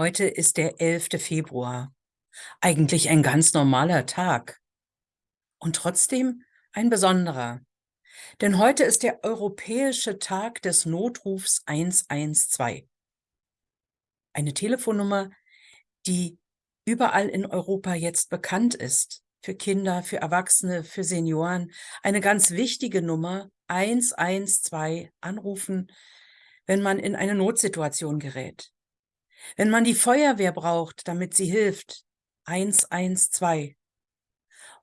Heute ist der 11. Februar. Eigentlich ein ganz normaler Tag. Und trotzdem ein besonderer. Denn heute ist der Europäische Tag des Notrufs 112. Eine Telefonnummer, die überall in Europa jetzt bekannt ist. Für Kinder, für Erwachsene, für Senioren. Eine ganz wichtige Nummer, 112, anrufen, wenn man in eine Notsituation gerät. Wenn man die Feuerwehr braucht, damit sie hilft, 112.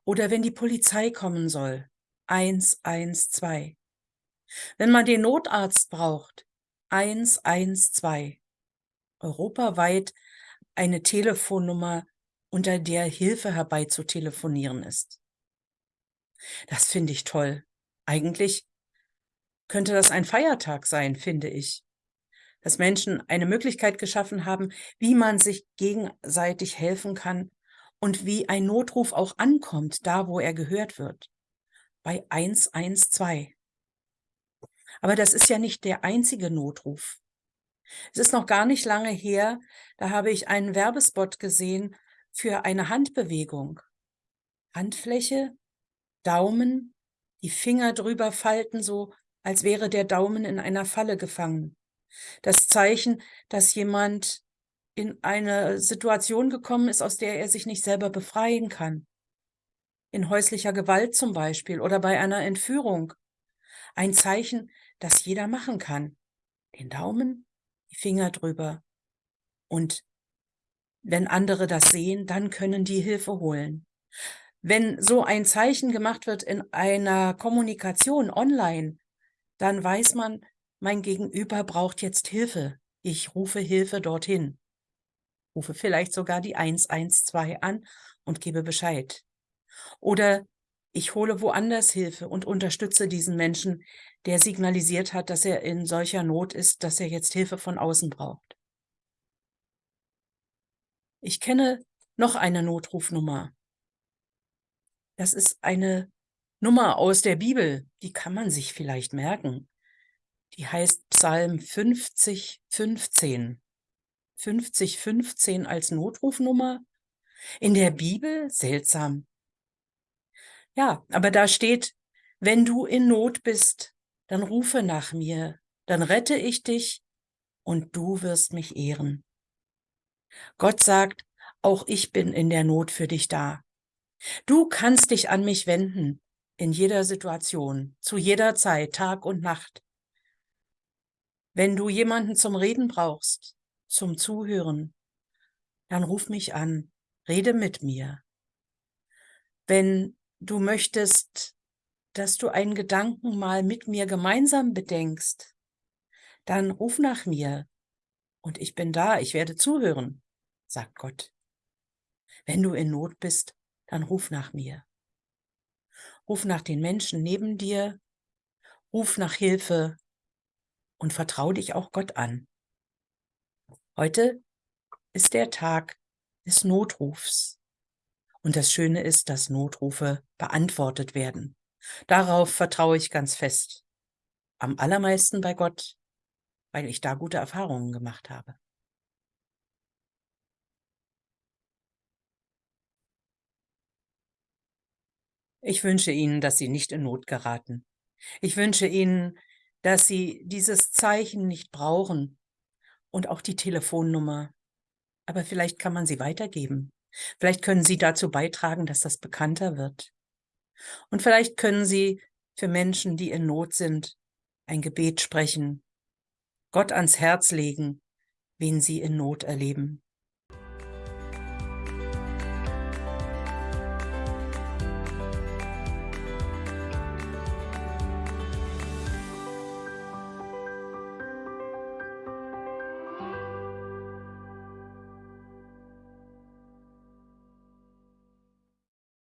Oder wenn die Polizei kommen soll, 112. Wenn man den Notarzt braucht, 112. Europaweit eine Telefonnummer, unter der Hilfe herbeizutelefonieren ist. Das finde ich toll. Eigentlich könnte das ein Feiertag sein, finde ich dass Menschen eine Möglichkeit geschaffen haben, wie man sich gegenseitig helfen kann und wie ein Notruf auch ankommt, da wo er gehört wird. Bei 112. Aber das ist ja nicht der einzige Notruf. Es ist noch gar nicht lange her, da habe ich einen Werbespot gesehen für eine Handbewegung. Handfläche, Daumen, die Finger drüber falten, so als wäre der Daumen in einer Falle gefangen. Das Zeichen, dass jemand in eine Situation gekommen ist, aus der er sich nicht selber befreien kann. In häuslicher Gewalt zum Beispiel oder bei einer Entführung. Ein Zeichen, das jeder machen kann. Den Daumen, die Finger drüber. Und wenn andere das sehen, dann können die Hilfe holen. Wenn so ein Zeichen gemacht wird in einer Kommunikation online, dann weiß man, mein Gegenüber braucht jetzt Hilfe. Ich rufe Hilfe dorthin. Rufe vielleicht sogar die 112 an und gebe Bescheid. Oder ich hole woanders Hilfe und unterstütze diesen Menschen, der signalisiert hat, dass er in solcher Not ist, dass er jetzt Hilfe von außen braucht. Ich kenne noch eine Notrufnummer. Das ist eine Nummer aus der Bibel, die kann man sich vielleicht merken. Die heißt Psalm 50, 15. 50, 15 als Notrufnummer? In der Bibel? Seltsam. Ja, aber da steht, wenn du in Not bist, dann rufe nach mir, dann rette ich dich und du wirst mich ehren. Gott sagt, auch ich bin in der Not für dich da. Du kannst dich an mich wenden, in jeder Situation, zu jeder Zeit, Tag und Nacht. Wenn du jemanden zum Reden brauchst, zum Zuhören, dann ruf mich an, rede mit mir. Wenn du möchtest, dass du einen Gedanken mal mit mir gemeinsam bedenkst, dann ruf nach mir und ich bin da, ich werde zuhören, sagt Gott. Wenn du in Not bist, dann ruf nach mir. Ruf nach den Menschen neben dir, ruf nach Hilfe und vertrau dich auch Gott an. Heute ist der Tag des Notrufs. Und das Schöne ist, dass Notrufe beantwortet werden. Darauf vertraue ich ganz fest. Am allermeisten bei Gott, weil ich da gute Erfahrungen gemacht habe. Ich wünsche Ihnen, dass Sie nicht in Not geraten. Ich wünsche Ihnen, dass sie dieses Zeichen nicht brauchen und auch die Telefonnummer. Aber vielleicht kann man sie weitergeben. Vielleicht können Sie dazu beitragen, dass das bekannter wird. Und vielleicht können Sie für Menschen, die in Not sind, ein Gebet sprechen, Gott ans Herz legen, wen Sie in Not erleben.